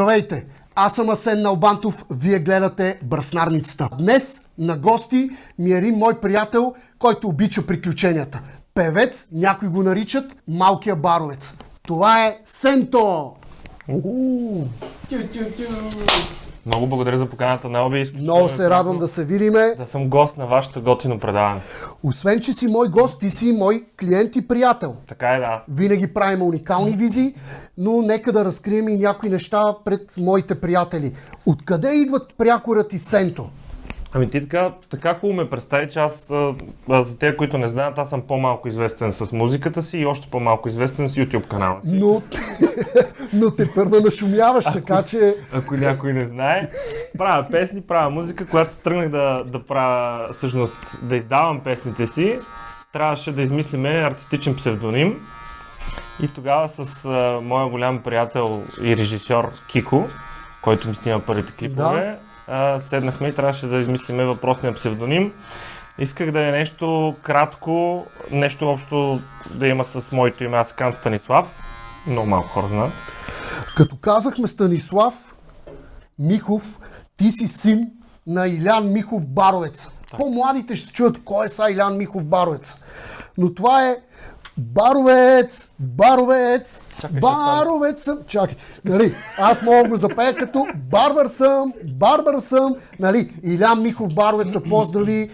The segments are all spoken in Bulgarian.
Здравейте! Аз съм Асен Налбантов, вие гледате Бръснарницата. Днес на гости ми е един мой приятел, който обича приключенията. Певец, някои го наричат Малкия баровец. Това е Сенто! Много благодаря за поканата на Оби. Много се радвам да се видиме. да съм гост на вашето готино предаване. Освен, че си мой гост, ти си мой клиент и приятел. Така е, да. Винаги правим уникални визи, но нека да разкрием и някои неща пред моите приятели. Откъде идват прякорът и Сенто? Ами ти така, така хубаво ме представи, че аз, а, за тези, които не знаят, аз съм по-малко известен с музиката си и още по-малко известен с YouTube канала си. Но, но те първа нашумяваш, така че... Ако някой не знае. Правя песни, правя музика. Когато се тръгнах да, да правя, всъщност, да издавам песните си, трябваше да измислиме артистичен псевдоним. И тогава с а, моя голям приятел и режисьор Кико, който ми снима първите клипове, а, седнахме и трябваше да измислиме въпросния псевдоним. Исках да е нещо кратко, нещо общо да има с моето име. Аз казвам Станислав. Много малко хора знаят. Като казахме Станислав Михов, ти си син на Илян Михов Баровец. По-младите ще се чуят кой е са Илян Михов Баровец. Но това е Баровец, Баровец, Чакай, Баровец съм. Чакай, нали, аз мога да го запея като Барбар съм, Барбар съм, нали, Илян Михов Баровец, поздрави.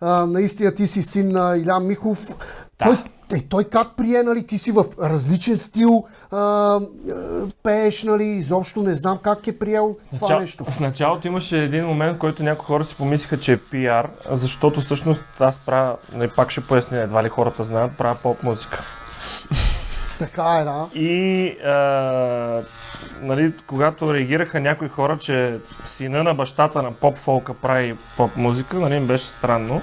А, наистина ти си син на Илян Михов. Той, е, той как прие, нали, ти си в различен стил а, а, пееш, нали, изобщо не знам как е приел това Начал- нещо. В началото имаше един момент, който някои хора си помислиха, че е пиар, защото всъщност аз правя, не, пак ще поясня, едва ли хората знаят, правя поп музика. Така е, да. И а, нали, когато реагираха някои хора, че сина на бащата на поп фолка прави поп музика, нали, им беше странно.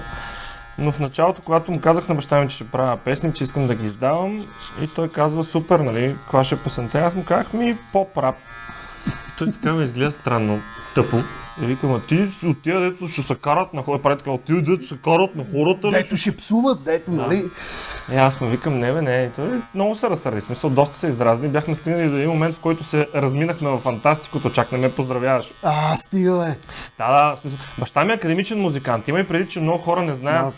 Но в началото, когато му казах на баща ми, че ще правя песни, че искам да ги издавам, и той казва, супер, нали, каква ще е песента? Аз му казах, ми поп рап. Той така ме изгледа странно, тъпо. И викам, а ти от тия, дето ще се карат на хората, прави така, от тия, дето се карат на хората, ли? Дето ще псуват, дето, нали. И аз му викам, не бе, не, той много се разсърди, смисъл, доста се издразни. Бяхме стигнали до един момент, в който се разминахме в фантастикото, чак не ме поздравяваш. А, стига, бе. Да, да, смисъл. Баща ми е академичен музикант. Има и преди, че много хора не знаят.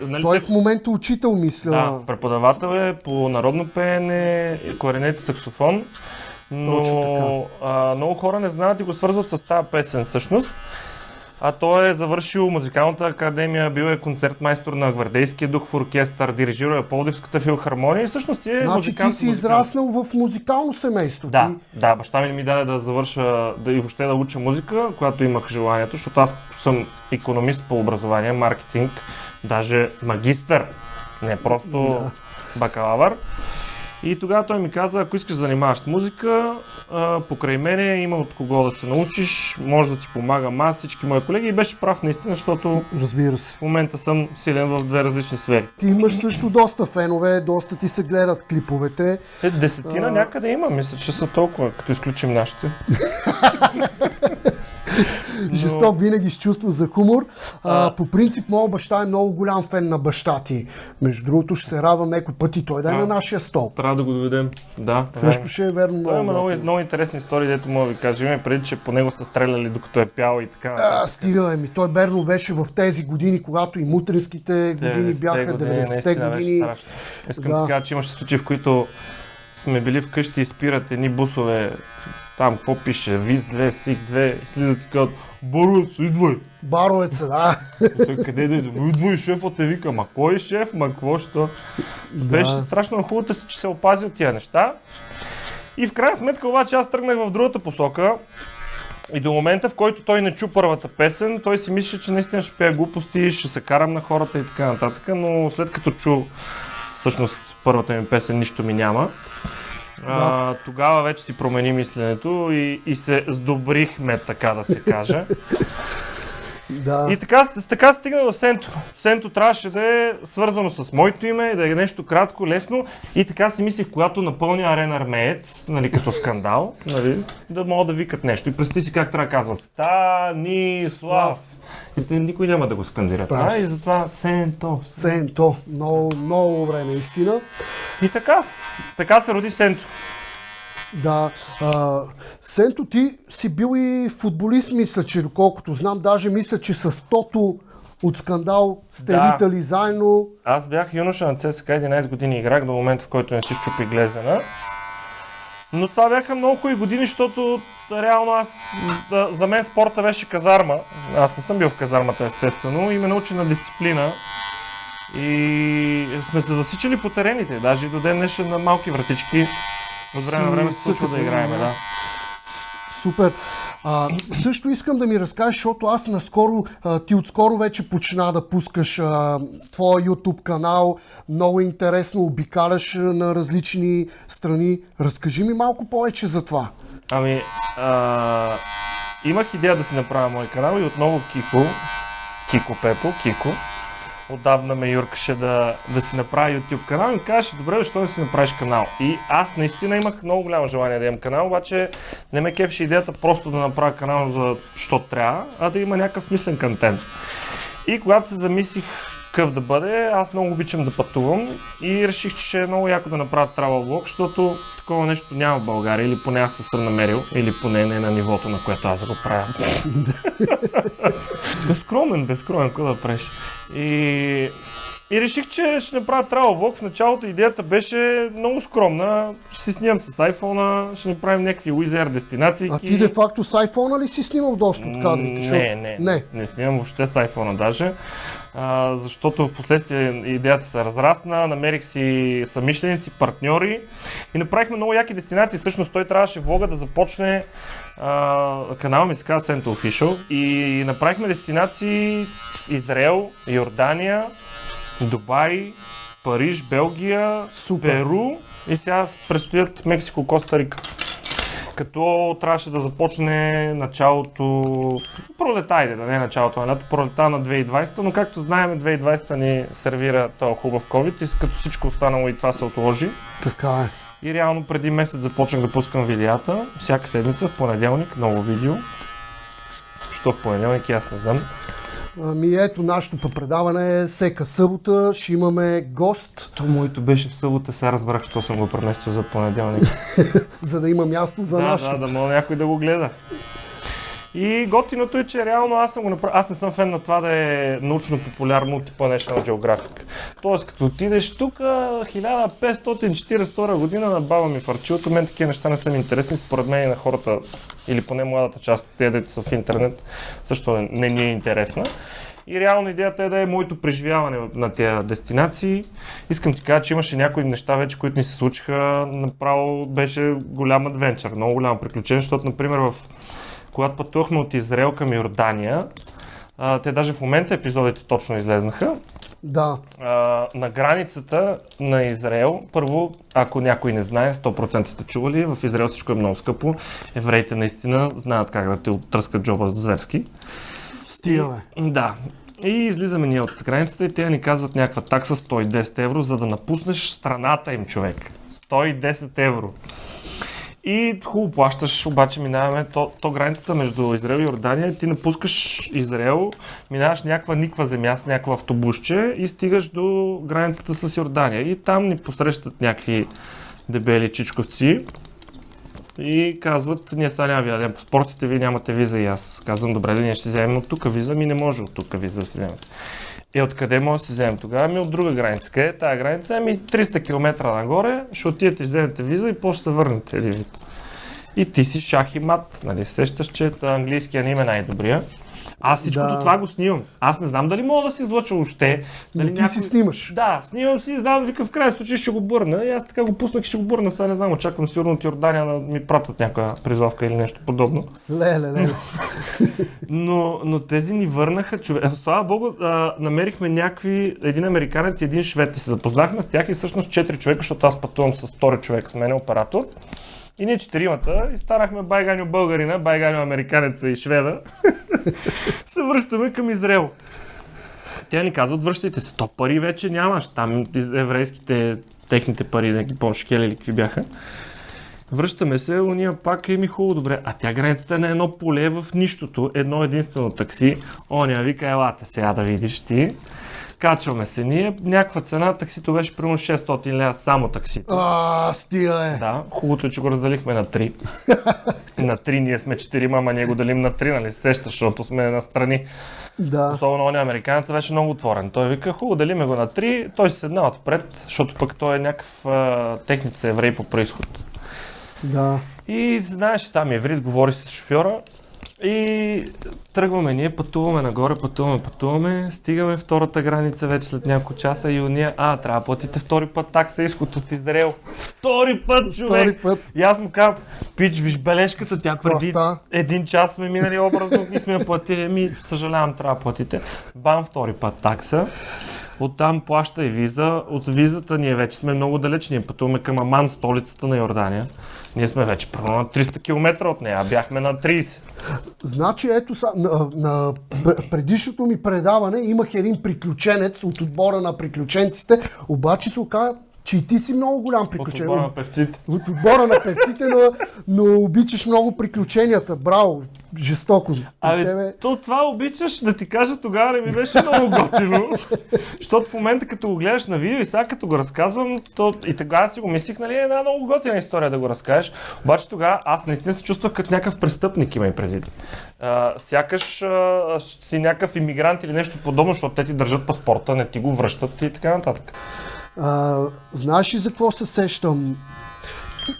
Нали, Той е в момента учител, мисля. да, преподавател е по народно пеене, кларинет и саксофон. Но а, много хора не знаят и го свързват с тази песен всъщност. А той е завършил музикалната академия, бил е концертмайстор на Гвардейския дух в оркестър, дирижирал е Пловдивската филхармония и всъщност е Значи ти музикант. си музикант. израснал в музикално семейство. Да, Ти... да, баща ми ми даде да завърша, да и въобще да уча музика, когато имах желанието, защото аз съм економист по образование, маркетинг, даже магистър, не просто Да. бакалавър. И тогава той ми каза, ако искаш да занимаваш с музика, а, покрай мене има от кого да се научиш, може да ти помагам аз, всички мои колеги и беше прав наистина, защото Разбира се. в момента съм силен в две различни сфери. Ти имаш също доста фенове, доста ти се гледат клиповете. Е, десетина А. някъде има, мисля, че са толкова, като изключим нашите. Но- Жесток винаги с чувство за хумор. А, по принцип, моят баща е много голям фен на баща ти. Между другото, ще се радвам някой път и той да е на нашия стол. Трябва да го доведем. Да. Също ще е верно Той има много. много, интересни истории, дето мога да ви кажа. Има и преди, че по него са стреляли докато е пял и така. А, стига, ми. Той Берно беше в тези години, когато и мутринските години 90-те бяха, години, 90-те наистина беше години. Искам Да. да кажа, че имаше случаи, в които сме били вкъщи и спират едни бусове. Там, какво пише? ВИЗ 2, СИК 2, слизат и казват, Боровец, идвай! Баровеца, да. Той къде да идва? Идвай, шефът те вика, ма кой е шеф, ма какво? Беше Да. страшно хубаво, че се опази от тия неща. И в крайна сметка обаче аз тръгнах в другата посока. И до момента, в който той не чу първата песен, той си мислеше, че наистина ще пея глупости, ще се карам на хората и така нататък. Но след като чу всъщност първата ми песен, нищо ми няма. А, тогава вече си промени мисленето и, и се сдобрихме, така да се каже. да. И така, така стигна до Сенто. Сенто трябваше да е свързано с моето име, да е нещо кратко, лесно. И така си мислих, когато напълня арена армеец, нали, като скандал, нали, да могат да викат нещо. И представи си как трябва да казват Станислав. И никой няма да го скандира. Прав. Това и затова Сенто. Сенто. Много, много добре, наистина. И така, така се роди Сенто. Да. А, Сенто, ти си бил и футболист, мисля, че доколкото знам, даже мисля, че с Тото от скандал сте Да. литали заедно. Аз бях юноша на ЦСКА 11 години играх до момента, в който не си щупи глезена. Но това бяха много хубави години, защото реално аз, да, за мен спорта беше казарма. Аз не съм бил в казармата, естествено, и ме научи на дисциплина. И сме се засичали по терените, даже до ден днешен на малки вратички. От време на време се случва да играем, да. Супер. А, също искам да ми разкажеш, защото аз наскоро, а, ти отскоро вече почна да пускаш а, твоя YouTube канал. Много интересно, обикаляш на различни страни. Разкажи ми малко повече за това. Ами, а, имах идея да си направя мой канал и отново Кико, Кико Пепо, Кико, отдавна ме юркаше да, да си направя YouTube канал и ми казваше, добре, защо не си направиш канал? И аз наистина имах много голямо желание да имам канал, обаче не ме кефеше идеята просто да направя канал за що трябва, а да има някакъв смислен контент. И когато се замислих какъв да бъде, аз много обичам да пътувам и реших, че ще е много яко да направя travel vlog, защото такова нещо няма в България, или поне аз не съм намерил, или поне не на нивото, на което аз го правя. безскромен, безскромен, какво да правиш. И, и реших, че ще направя travel vlog. В началото идеята беше много скромна. Ще си снимам с iPhone, ще направим някакви уизер дестинации. А ти де-факто с iPhone ли си снимал доста от кадрите? Не, Защото- не, не, не. не снимам въобще с iPhone даже, а, защото в последствие идеята се разрасна, намерих си съмишленици, партньори и направихме много яки дестинации. Всъщност той трябваше влога да започне, а, канала ми се казва Sento Official и направихме дестинации Израел, Йордания, Дубай, Париж, Белгия, Супер. Перу и сега предстоят Мексико, Коста Рика като трябваше да започне началото, пролета, айде, да не е началото на лято, пролета на 2020, но както знаем, 2020 ни сервира този хубав COVID и като всичко останало и това се отложи. Така е. И реално преди месец започнах да пускам видеята, всяка седмица, в понеделник, ново видео. Що в понеделник, аз не знам. Ами ето, нашето предаване е всека събота. Ще имаме гост, То моето беше в събота, сега разбрах, що съм го преместил за понеделник. за да има място за да, нашето. да, да мога някой да го гледа. И готиното е, че реално аз съм го направил. Аз не съм фен на това да е научно популярно типа National Geographic. Тоест, като отидеш тук 1542 година на баба ми в арчилото, мен такива неща не са ми интересни, според мен и на хората, или поне младата част от тези, дето са в интернет, също не, не ни е интересна. И реално идеята е да е моето преживяване на тези дестинации. Искам ти кажа, че имаше някои неща вече, които ни се случиха. Направо беше голям адвенчър, много голямо приключение, защото, например, в когато пътувахме от Израел към Йордания, а, те даже в момента епизодите точно излезнаха, Да. а, на границата на Израел, първо, ако някой не знае, 100% сте чували, в Израел всичко е много скъпо. Евреите наистина знаят как да те оттръскат джоба зверски. Стига, бе. Да. И излизаме ние от границата и те ни казват някаква такса 110 евро, за да напуснеш страната им, човек. 110 евро. И хубаво плащаш, обаче минаваме то, то границата между Израел и Йордания. Ти напускаш Израел, минаваш някаква никва земя с някакво автобусче и стигаш до границата с Йордания. И там ни посрещат някакви дебели чичковци и казват, ние сега няма ви паспортите, вие нямате виза и аз казвам, добре, да ние ще вземем от тук виза, ми не може от тук виза да си вземем. Е, откъде може да си вземем тогава? Ми от друга граница. Къде е тази граница? Ами 300 км нагоре, ще отидете, вземете виза и после се върнете. Един вид. И ти си шах и мат. Нали? Сещаш, че английския не им е най-добрия. Аз всичкото Да. това го снимам. Аз не знам дали мога да се излъча въобще. Дали Но ти си снимаш. Да, снимам си и знам, вика в крайна случай ще го бърна. И аз така го пуснах и ще го бърна. Сега не знам, очаквам сигурно от Йордания да ми пратят някаква призовка или нещо подобно. Леле, леле. Но, но тези ни върнаха човек. Слава богу, а, намерихме някакви, един американец и един швед. И се запознахме с тях и всъщност четири човека, защото аз пътувам с втори човек с мен, оператор. И ние четиримата и станахме байганю българина, байганю американеца и шведа. се връщаме към Израел. Те ни казват, връщайте се, то пари вече нямаш. Там еврейските, техните пари, не ги помня, шкели или какви бяха. Връщаме се, уния пак е ми хубаво, добре. А тя границата е на едно поле в нищото, едно единствено такси. Оня вика, елате сега да видиш ти. Качваме се ние, някаква цена, таксито беше примерно 600 лева само таксито. А, стига е. Да, хубавото е, че го разделихме на 3. на 3 ние сме 4, ама ние го делим на 3, нали се сещаш, защото сме настрани. Да. Особено он американец беше много отворен. Той вика, хубаво, делиме го на 3, той се седна отпред, защото пък той е някакъв а, техница еврей по происход. Да. И знаеш, там еврит, говори с шофьора и тръгваме ние, пътуваме нагоре, пътуваме, пътуваме, стигаме втората граница вече след няколко часа и уния, а, трябва да платите втори път такса изход от Израел. Втори път, човек! Втори път. И аз му казвам, пич, виж бележката, тя преди става? един час сме минали образно и сме я платили, ми съжалявам, трябва да платите. Бам, втори път такса. Оттам плаща и виза. От визата ние вече сме много далеч. Ние пътуваме към Аман, столицата на Йордания. Ние сме вече първо на 300 км от нея, а бяхме на 30. Значи, ето са, на, на пр- предишното ми предаване имах един приключенец от отбора на приключенците, обаче се оказа, че и ти си много голям От приключенец. отбора на певците. От отбора на певците, но, но обичаш много приключенията. Браво, жестоко. Абе, тебе... то това обичаш да ти кажа тогава не ми беше много готино. Защото в момента като го гледаш на видео и сега като го разказвам, то и тогава си го мислих, нали, е една много готина история да го разкажеш. Обаче тогава аз наистина се чувствах като някакъв престъпник, има и предвид. Сякаш а, си някакъв иммигрант или нещо подобно, защото те ти държат паспорта, не ти го връщат и така нататък. А, знаеш ли за какво се сещам?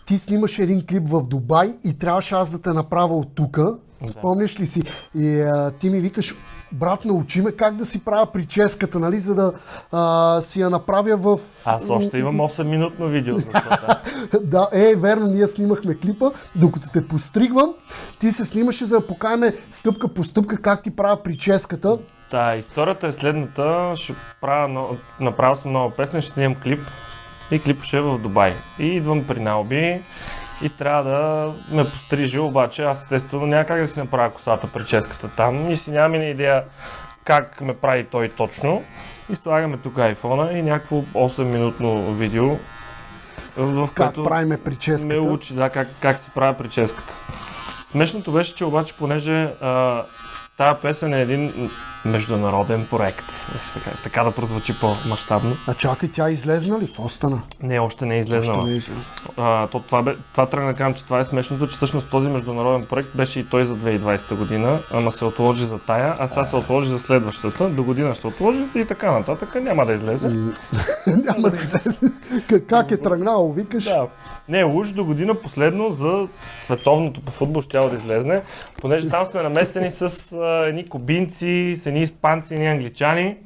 Ти снимаш един клип в Дубай и трябваше аз да те направя от тука. Спомняш ли си? И а, ти ми викаш, брат, научи ме как да си правя прическата, нали, за да а, си я направя в... Аз още имам 8-минутно видео за това. да, е, верно, ние снимахме клипа, докато те постригвам, ти се снимаше за да покажем стъпка по стъпка как ти правя прическата. Та, историята е следната. Ще правя, направил съм нова песен, ще снимам клип. И клипът ще е в Дубай. И идвам при Налби и трябва да ме пострижи, обаче аз естествено няма как да си направя косата, прическата там и си нямам и идея как ме прави той точно. И слагаме тук айфона и някакво 8-минутно видео, в което правиме ме прическата. учи да, как, как си правя прическата. Смешното беше, че обаче, понеже а, тая песен е един международен проект, така, така да прозвучи по-масштабно. А чакай, тя излезна ли? Какво стана? Не, още не е излезнала. Не излезна. А, то, това, бе, това тръгна кажам, че това е смешното, че всъщност този международен проект беше и той за 2020 година, ама се отложи за тая, а сега се отложи за следващата. До година ще отложи и така нататък. Няма да излезе. Няма да излезе. Как- е тръгнало, викаш? Да. Не, уж до година последно за световното по футбол ще да излезне, понеже там сме намесени с едни кубинци, с едни испанци, едни англичани.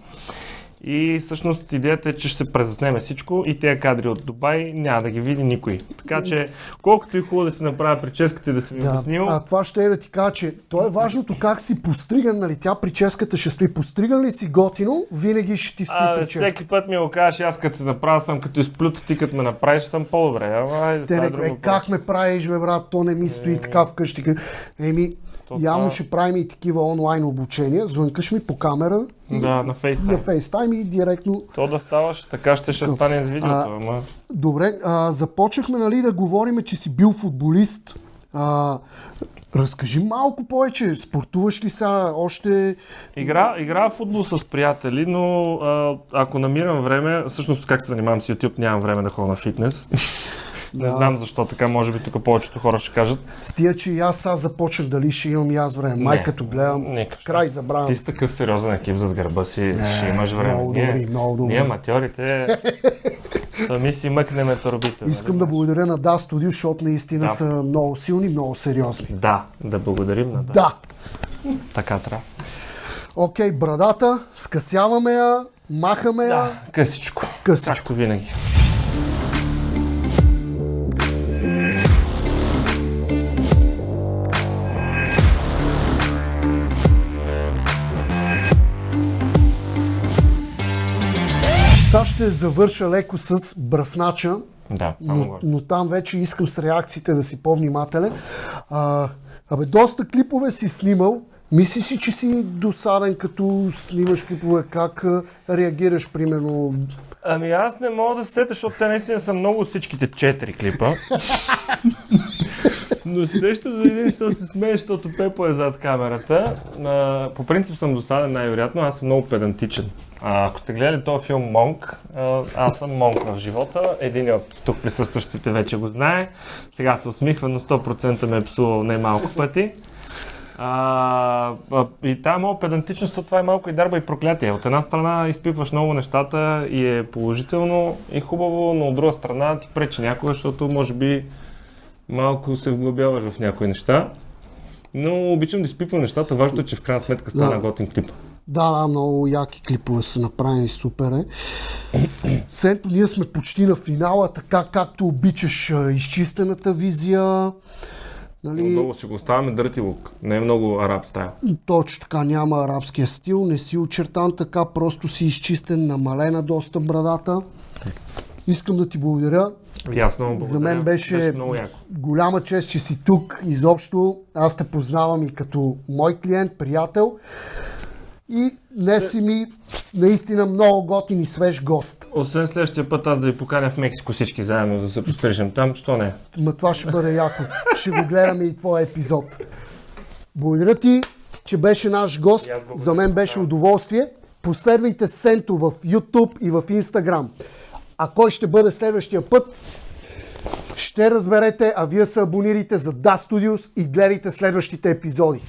И всъщност идеята е, че ще се презаснеме всичко и тези кадри от Дубай няма да ги види никой. Така че, колкото и хубаво да си направя прическата и да съм Да. обяснил, А това ще е да ти кажа, че то е важното как си постриган, нали? Тя прическата ще стои. Постриган ли си готино, винаги ще ти стои а, прическа. всеки път ми го кажеш, аз като се направя съм като изплюта, ти като ме направиш съм по-добре. Ама, Те е е, как ме правиш, бе, брат, то не ми стои така вкъщи. Еми, То явно това- ще правим и такива онлайн обучения. Звънкаш ми по камера Да, на FaceTime. на FaceTime и директно То да ставаш, така ще ще стане с видеото, А, ама... Добре, а, започнахме нали, да говорим, че си бил футболист. А, разкажи малко повече. Спортуваш ли сега още? Игра, игра в футбол с приятели, но а, ако намирам време, всъщност как се занимавам с YouTube, нямам време да ходя на фитнес. Не знам защо така, може би тук повечето хора ще кажат. С тия, че и аз сега започнах дали ще имам и аз време. Май Не, като гледам, никак. край забравям. Ти си такъв сериозен екип зад гърба си, ще имаш време. много ние, добри, много добри. Ние аматьорите сами си мъкнеме турбите. Искам нали? да благодаря на Да Студио, защото наистина Да. са много силни, много сериозни. Да, да благодарим на да. Да. Така трябва. Окей, брадата, скъсяваме я, махаме я. Да, късичко. Късичко. Винаги. Ще завърша леко с бръснача, Да, само но, горе. но там вече искам с реакциите да си по-внимателен. А, абе, доста клипове си снимал. Мислиш си, че си досаден, като снимаш клипове? Как а, реагираш, примерно? Ами аз не мога да се сетя, защото те наистина са много всичките четири клипа. Но се сеща за един, що се смее, защото Пепо е зад камерата. А, по принцип съм досаден най-вероятно, аз съм много педантичен. А, ако сте гледали този филм Монк, а, аз съм Монк в живота. Един от тук присъстващите вече го знае. Сега се усмихва, но 100% ме е псувал най-малко пъти. А, и тази моя педантичност, то това е малко и дарба и проклятие. От една страна изпипваш много нещата и е положително и хубаво, но от друга страна ти пречи някога, защото може би малко се вглъбяваш в някои неща. Но обичам да изпипвам нещата. Важното е, че в крайна сметка стана Да. готин клип. Да, много яки клипове са направени, супер е. Сенто, ние сме почти на финала, така както обичаш изчистената визия. Нали, Много си го оставяме дърти лук. Не е много араб стайл. точно така няма арабския стил, не си очертан така, просто си изчистен, намалена доста брадата. Искам да ти благодаря. Ясно. За мен беше, беше много яко. голяма чест, че си тук. Изобщо аз те познавам и като мой клиент, приятел. И днес си ми наистина много готин и свеж гост. Освен следващия път аз да ви поканя в Мексико всички заедно да се пострижем там, що не? Ма това ще бъде яко. Ще го гледаме и твоя епизод. Благодаря ти, че беше наш гост. За мен беше удоволствие. Последвайте Сенто в YouTube и в Instagram. А кой ще бъде следващия път? Ще разберете, а вие се абонирайте за Da Studios и гледайте следващите епизоди.